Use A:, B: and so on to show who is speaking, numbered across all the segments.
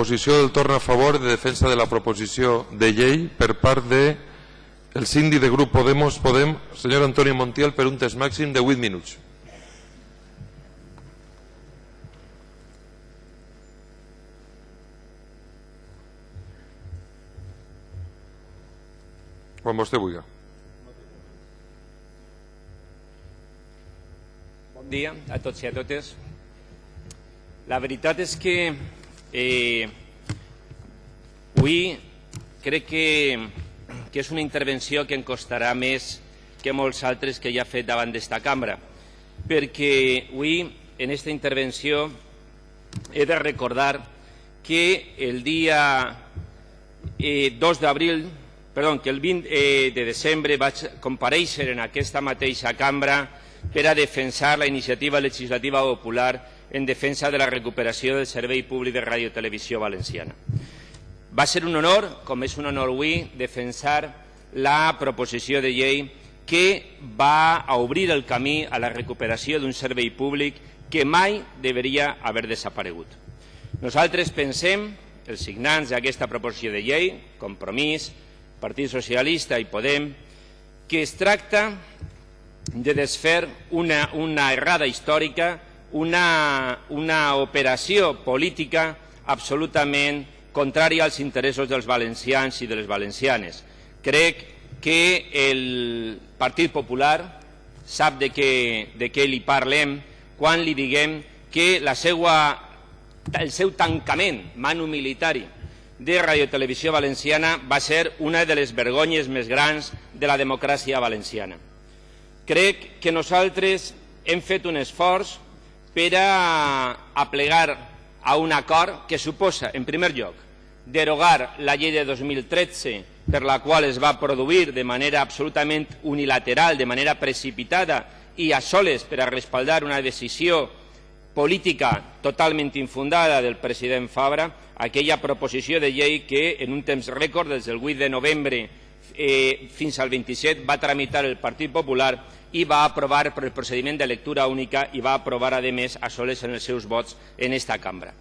A: exposició del torn a favor de defensa de la proposició de llei per part de el síndic de grup Podemos Podem, senyor Antonio Montiel, per un temps màxim de 8 minuts. Quan vostè vulgui.
B: Bon dia a tots i a totes. La veritat és que eh, avui crec que, que és una intervenció que em costarà més que molts altres que ja he fet davant d'esta cambra, perquè avui, en aquesta intervenció, he de recordar que el dia eh, 2 d'abril, perdó, que el 20 eh, de desembre vaig compareixer en aquesta mateixa cambra per a defensar la iniciativa legislativa popular en defensa de la recuperació del servei públic de ràdio i televisió valenciana. Va ser un honor, com és un honor avui, defensar la proposició de llei que va a obrir el camí a la recuperació d'un servei públic que mai deveria haver desaparegut. Nosaltres pensem, els signants d'aquesta proposició de llei, Compromís, Partit Socialista i Podem, que es tracta de desfer una, una errada històrica, una, una operació política absolutament contrària als interessos dels valencians i de les valencianes. Crec que el Partit Popular sap de què, de què li parlem quan li diguem que la seua, el seu tancament manu militari de Radio Televisió Valenciana va ser una de les vergonyes més grans de la democràcia valenciana. Crec que nosaltres hem fet un esforç per a, a plegar a un acord que suposa, en primer lloc, derogar la llei de 2013 per la qual es va produir de manera absolutament unilateral, de manera precipitada i a soles per a respaldar una decisió política totalment infundada del president Fabra, aquella proposició de llei que en un temps rècord, des del 8 de novembre eh, fins al 27, va tramitar el Partit Popular i va aprovar per el procediment de lectura única i va aprovar, a més, a soles en els seus vots en esta cambra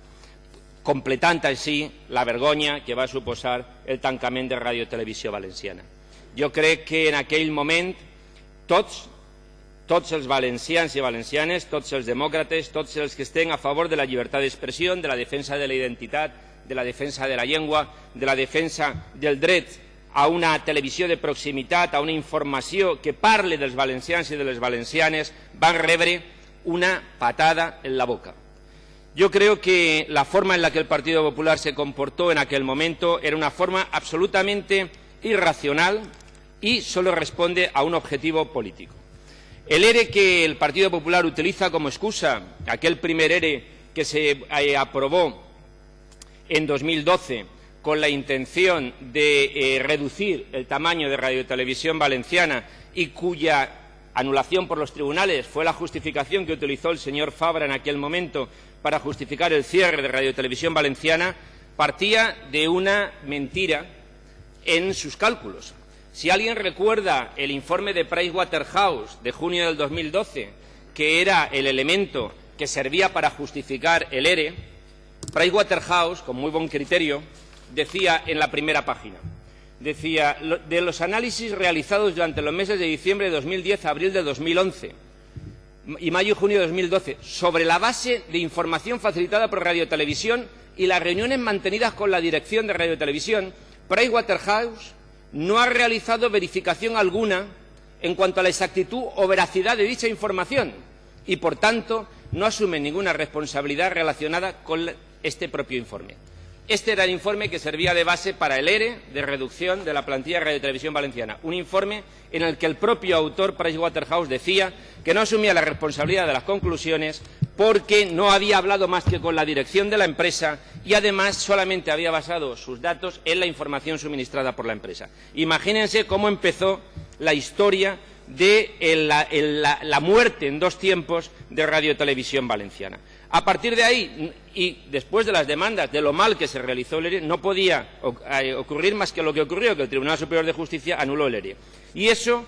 B: completant així la vergonya que va suposar el tancament de Ràdio Televisió Valenciana. Jo crec que en aquell moment tots, tots els valencians i valencianes, tots els demòcrates, tots els que estem a favor de la llibertat d'expressió, de la defensa de la identitat, de la defensa de la llengua, de la defensa del dret a una televisió de proximitat, a una informació que parle dels valencians i de les valencianes, van rebre una patada en la boca. Yo creo que la forma en la que el Partido Popular se comportó en aquel momento era una forma absolutamente irracional y solo responde a un objetivo político. El ERE que el Partido Popular utiliza como excusa, aquel primer ERE que se eh, aprobó en 2012 con la intención de eh, reducir el tamaño de Radio Televisión Valenciana y cuya anulación por los tribunales fue la justificación que utilizó el señor Fabra en aquel momento para justificar el cierre de Radio Televisión Valenciana, partía de una mentira en sus cálculos. Si alguien recuerda el informe de Pricewaterhouse de junio del 2012, que era el elemento que servía para justificar el ERE, Pricewaterhouse, con muy buen criterio, decía en la primera página decía, de los análisis realizados durante los meses de diciembre de 2010 a abril de 2011 y mayo y junio de 2012, sobre la base de información facilitada por Radio Televisión y las reuniones mantenidas con la dirección de Radio Televisión, Pricewaterhouse no ha realizado verificación alguna en cuanto a la exactitud o veracidad de dicha información y, por tanto, no asume ninguna responsabilidad relacionada con este propio informe. Este era el informe que servía de base para el ERE de reducción de la plantilla de Radio Televisión Valenciana. Un informe en el que el propio autor, Pricewaterhouse, decía que no asumía la responsabilidad de las conclusiones porque no había hablado más que con la dirección de la empresa y además solamente había basado sus datos en la información suministrada por la empresa. Imagínense cómo empezó la historia de la muerte en dos tiempos de Radio Televisión Valenciana. A partir de ahí, y después de las demandas de lo mal que se realizó el ERE, no podía ocurrir más que lo que ocurrió, que el Tribunal Superior de Justicia anuló el ERE. Y eso,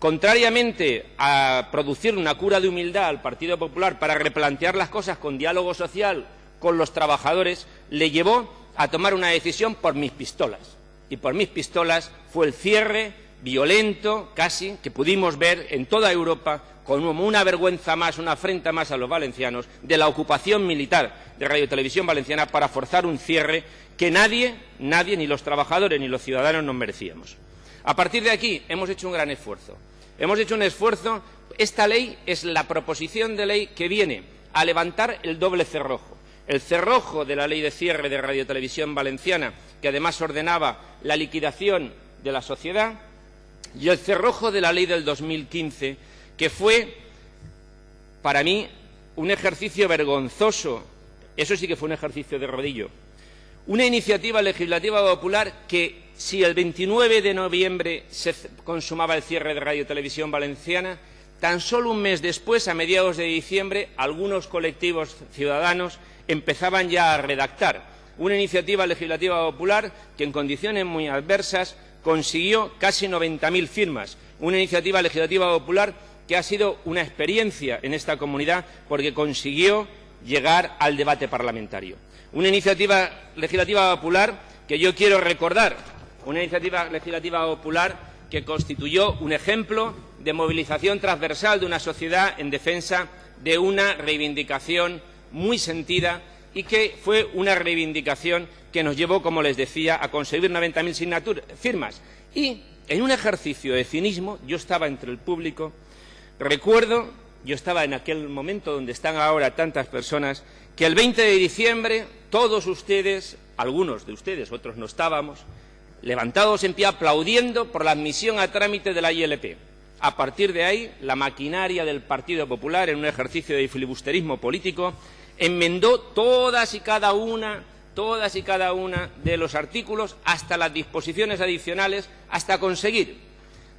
B: contrariamente a producir una cura de humildad al Partido Popular para replantear las cosas con diálogo social con los trabajadores, le llevó a tomar una decisión por mis pistolas. Y por mis pistolas fue el cierre violento, casi, que pudimos ver en toda Europa como una vergüenza más, una afrenta más a los valencianos, de la ocupación militar de Radio Televisión Valenciana para forzar un cierre que nadie, nadie, ni los trabajadores ni los ciudadanos nos merecíamos. A partir de aquí hemos hecho un gran esfuerzo. Hemos hecho un esfuerzo. Esta ley es la proposición de ley que viene a levantar el doble cerrojo. El cerrojo de la ley de cierre de Radio Televisión Valenciana, que además ordenaba la liquidación de la sociedad, y el cerrojo de la ley del 2015, que fue, para mí, un ejercicio vergonzoso. Eso sí que fue un ejercicio de rodillo. Una iniciativa legislativa popular que, si el 29 de noviembre se consumaba el cierre de Radio Televisión Valenciana, tan solo un mes después, a mediados de diciembre, algunos colectivos ciudadanos empezaban ya a redactar una iniciativa legislativa popular que, en condiciones muy adversas, consiguió casi 90.000 firmas. Una iniciativa legislativa popular que ha sido una experiencia en esta comunidad porque consiguió llegar al debate parlamentario. Una iniciativa legislativa popular que yo quiero recordar, una iniciativa legislativa popular que constituyó un ejemplo de movilización transversal de una sociedad en defensa de una reivindicación muy sentida y que fue una reivindicación que nos llevó, como les decía, a conseguir 90.000 firmas. Y en un ejercicio de cinismo, yo estaba entre el público, recuerdo, yo estaba en aquel momento donde están ahora tantas personas, que el 20 de diciembre todos ustedes, algunos de ustedes, otros no estábamos, levantados en pie aplaudiendo por la admisión a trámite de la ILP. A partir de ahí, la maquinaria del Partido Popular, en un ejercicio de filibusterismo político, enmendó todas y cada una todas y cada una de los artículos hasta las disposiciones adicionales hasta conseguir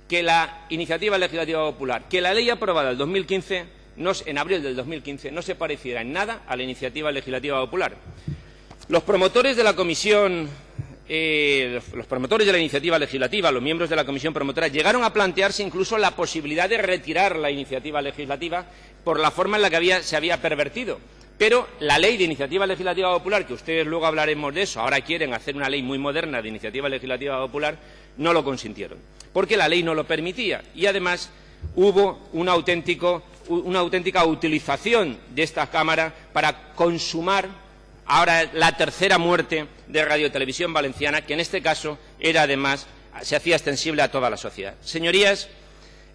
B: que la iniciativa legislativa popular, que la ley aprobada en 2015, en abril del 2015, no se pareciera en nada a la iniciativa legislativa popular. Los promotores de la comisión, eh, los promotores de la iniciativa legislativa, los miembros de la comisión promotora, llegaron a plantearse incluso la posibilidad de retirar la iniciativa legislativa por la forma en la que se había pervertido. Pero la ley de iniciativa legislativa popular, que ustedes luego hablaremos de eso, ahora quieren hacer una ley muy moderna de iniciativa legislativa popular, no lo consintieron, porque la ley no lo permitía. Y además hubo una auténtica utilización de esta Cámara para consumar ahora la tercera muerte de Radio Televisión Valenciana, que en este caso era además se hacía extensible a toda la sociedad. Señorías,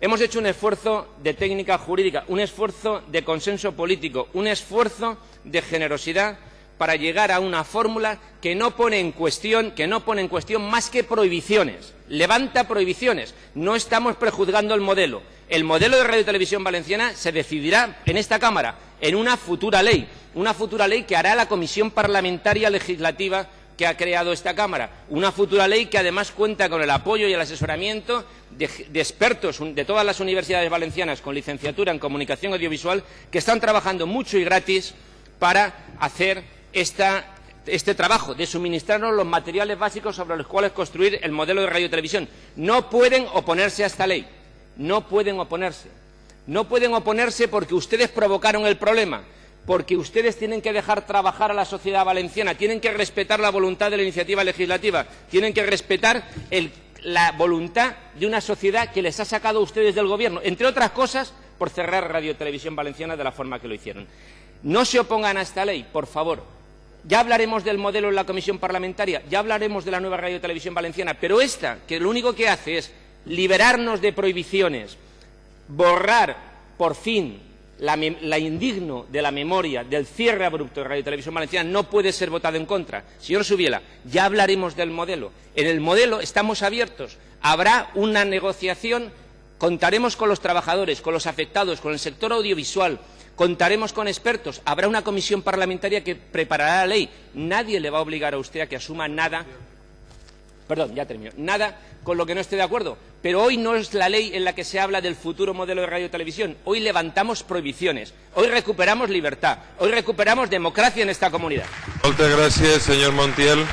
B: Hemos hecho un esfuerzo de técnica jurídica, un esfuerzo de consenso político, un esfuerzo de generosidad para llegar a una fórmula que no pone en cuestión, que no pone en cuestión más que prohibiciones. Levanta prohibiciones. No estamos prejuzgando el modelo. El modelo de Radio Televisión Valenciana se decidirá en esta Cámara, en una futura ley, una futura ley que hará la Comisión Parlamentaria Legislativa que ha creado esta Cámara. Una futura ley que además cuenta con el apoyo y el asesoramiento de, expertos de todas las universidades valencianas con licenciatura en comunicación audiovisual que están trabajando mucho y gratis para hacer este trabajo de suministrarnos los materiales básicos sobre los cuales construir el modelo de radio y televisión. No pueden oponerse a esta ley. No pueden oponerse. No pueden oponerse porque ustedes provocaron el problema porque ustedes tienen que dejar trabajar a la sociedad valenciana, tienen que respetar la voluntad de la iniciativa legislativa, tienen que respetar la voluntad de una sociedad que les ha sacado a ustedes del gobierno, entre otras cosas, por cerrar Radio Televisión Valenciana de la forma que lo hicieron. No se opongan a esta ley, por favor. Ya hablaremos del modelo en la comisión parlamentaria, ya hablaremos de la nueva Radio Televisión Valenciana, pero esta, que lo único que hace es liberarnos de prohibiciones, borrar por fin la, indigno de la memoria del cierre abrupto de Radio Televisión Valenciana no puede ser votado en contra. Señor Subiela, ya hablaremos del modelo. En el modelo estamos abiertos. Habrá una negociación, contaremos con los trabajadores, con los afectados, con el sector audiovisual, contaremos con expertos, habrá una comisión parlamentaria que preparará la ley. Nadie le va a obligar a usted a que asuma nada perdón, ya termino, nada con lo que no esté de acuerdo. Pero hoy no es la ley en la que se habla del futuro modelo de radio y televisión. Hoy levantamos prohibiciones. Hoy recuperamos libertad. Hoy recuperamos democracia en esta comunidad.
A: Muchas gracias, señor Montiel.